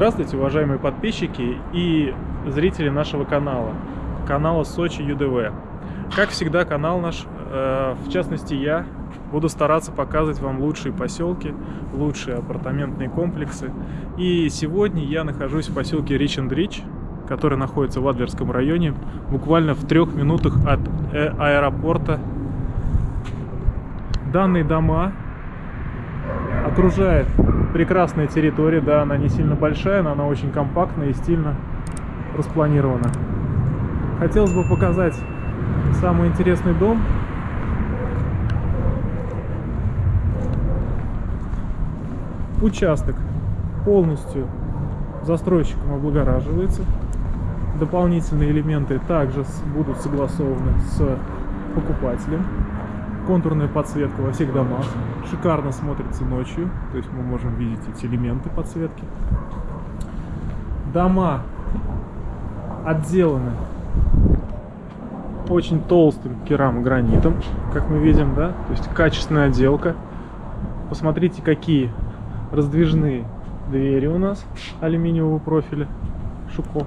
Здравствуйте, уважаемые подписчики и зрители нашего канала, канала Сочи ЮДВ. Как всегда, канал наш, э, в частности я, буду стараться показывать вам лучшие поселки, лучшие апартаментные комплексы. И сегодня я нахожусь в поселке Рич энд Рич, который находится в Адлерском районе, буквально в трех минутах от э аэропорта. Данные дома окружает прекрасная территория, да, она не сильно большая, но она очень компактная и стильно распланирована. Хотелось бы показать самый интересный дом. Участок полностью застройщиком облагораживается. Дополнительные элементы также будут согласованы с покупателем контурная подсветка во всех домах. Шикарно смотрится ночью, то есть мы можем видеть эти элементы подсветки. Дома отделаны очень толстым керамогранитом, как мы видим, да, то есть качественная отделка. Посмотрите, какие раздвижные двери у нас алюминиевого профиля Шуко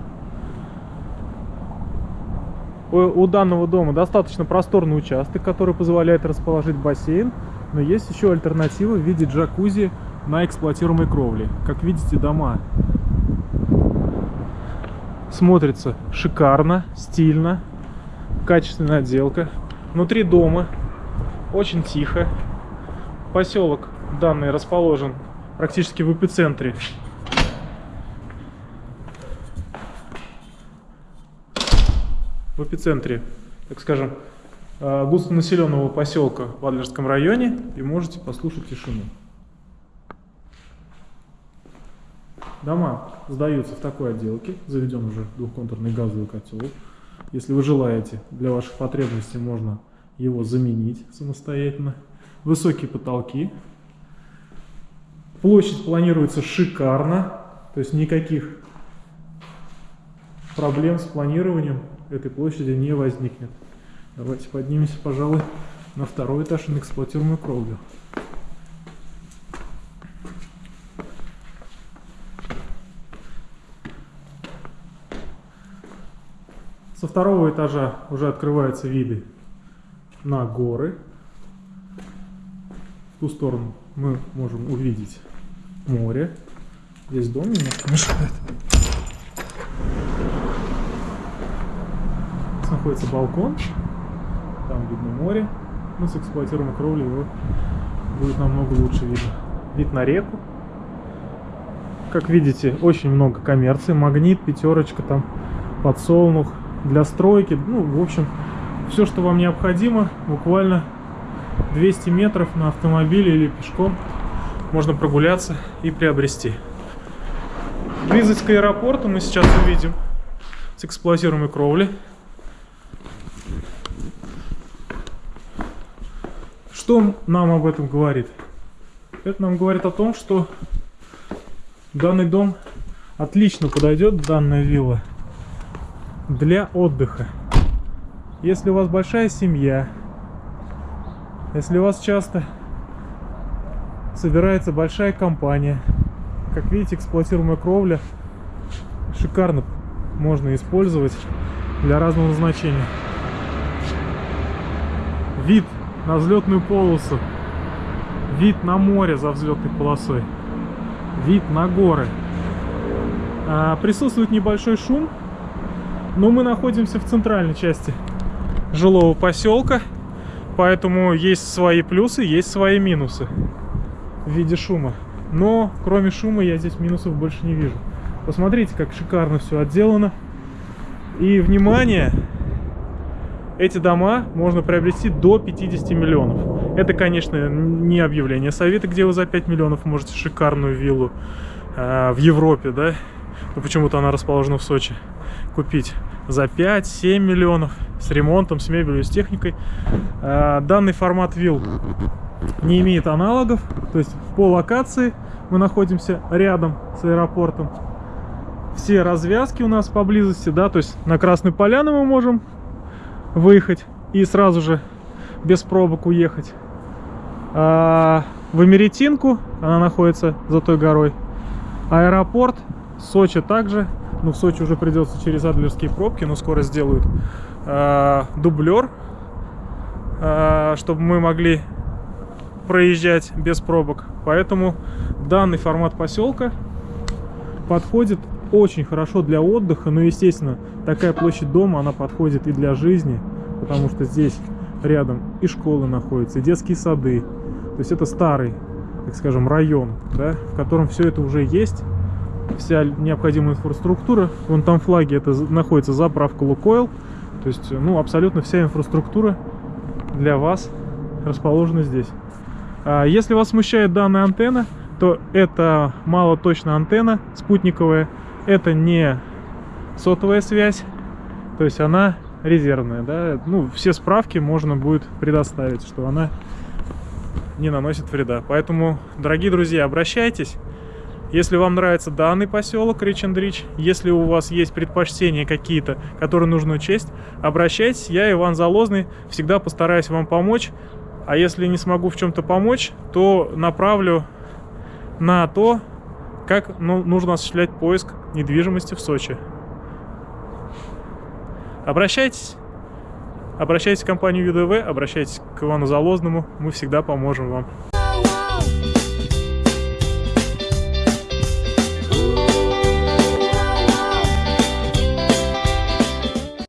у данного дома достаточно просторный участок, который позволяет расположить бассейн, но есть еще альтернатива в виде джакузи на эксплуатируемой кровле. Как видите, дома смотрится шикарно, стильно, качественная отделка. Внутри дома очень тихо. Поселок данный расположен практически в эпицентре в эпицентре, так скажем, э, густонаселенного поселка в Адлерском районе и можете послушать тишину. Дома сдаются в такой отделке, заведен уже двухконтурный газовый котел. Если вы желаете, для ваших потребностей можно его заменить самостоятельно. Высокие потолки. Площадь планируется шикарно, то есть никаких проблем с планированием этой площади не возникнет. Давайте поднимемся, пожалуй, на второй этаж на эксплуатируемую кровлю. Со второго этажа уже открываются виды на горы. В ту сторону мы можем увидеть море. Здесь дом немножко мешает. Находится балкон, там видно море, ну с эксплуатируемой кровлей его будет намного лучше видно. Вид на реку. Как видите, очень много коммерции, магнит, пятерочка, там подсолнух для стройки, ну, в общем, все, что вам необходимо, буквально 200 метров на автомобиле или пешком можно прогуляться и приобрести. Близость к аэропорту мы сейчас увидим с эксплуатируемой кровли. Что нам об этом говорит? Это нам говорит о том, что данный дом отлично подойдет, данная вилла, для отдыха. Если у вас большая семья, если у вас часто собирается большая компания, как видите, эксплуатируемая кровля шикарно можно использовать для разного назначения. Вид на взлетную полосу. Вид на море за взлетной полосой. Вид на горы. А, присутствует небольшой шум, но мы находимся в центральной части жилого поселка, поэтому есть свои плюсы, есть свои минусы в виде шума. Но кроме шума я здесь минусов больше не вижу. Посмотрите, как шикарно все отделано. И, внимание, эти дома можно приобрести до 50 миллионов. Это, конечно, не объявление совета, где вы за 5 миллионов можете шикарную виллу э, в Европе, да, но почему-то она расположена в Сочи, купить за 5-7 миллионов с ремонтом, с мебелью, с техникой. Э, данный формат вилл не имеет аналогов, то есть по локации мы находимся рядом с аэропортом. Все развязки у нас поблизости, да, то есть на Красную Поляну мы можем выехать и сразу же без пробок уехать. А в Эмеретинку, она находится за той горой, аэропорт Сочи также. Ну, в Сочи уже придется через Адлерские пробки, но скоро сделают э, дублер, э, чтобы мы могли проезжать без пробок. Поэтому данный формат поселка подходит очень хорошо для отдыха, но, естественно, такая площадь дома, она подходит и для жизни, потому что здесь рядом и школы находятся, и детские сады. То есть это старый, так скажем, район, да, в котором все это уже есть, вся необходимая инфраструктура. Вон там флаги, это находится заправка Лукойл. То есть, ну, абсолютно вся инфраструктура для вас расположена здесь. А если вас смущает данная антенна, то это малоточная антенна спутниковая. Это не сотовая связь, то есть она резервная, да. Ну, все справки можно будет предоставить, что она не наносит вреда. Поэтому, дорогие друзья, обращайтесь. Если вам нравится данный поселок Рич-энд-Рич, если у вас есть предпочтения какие-то, которые нужно учесть, обращайтесь. Я, Иван Залозный, всегда постараюсь вам помочь. А если не смогу в чем-то помочь, то направлю на то, как ну, нужно осуществлять поиск недвижимости в Сочи. Обращайтесь. Обращайтесь в компанию ЮДВ, обращайтесь к Ивану Залозному, мы всегда поможем вам.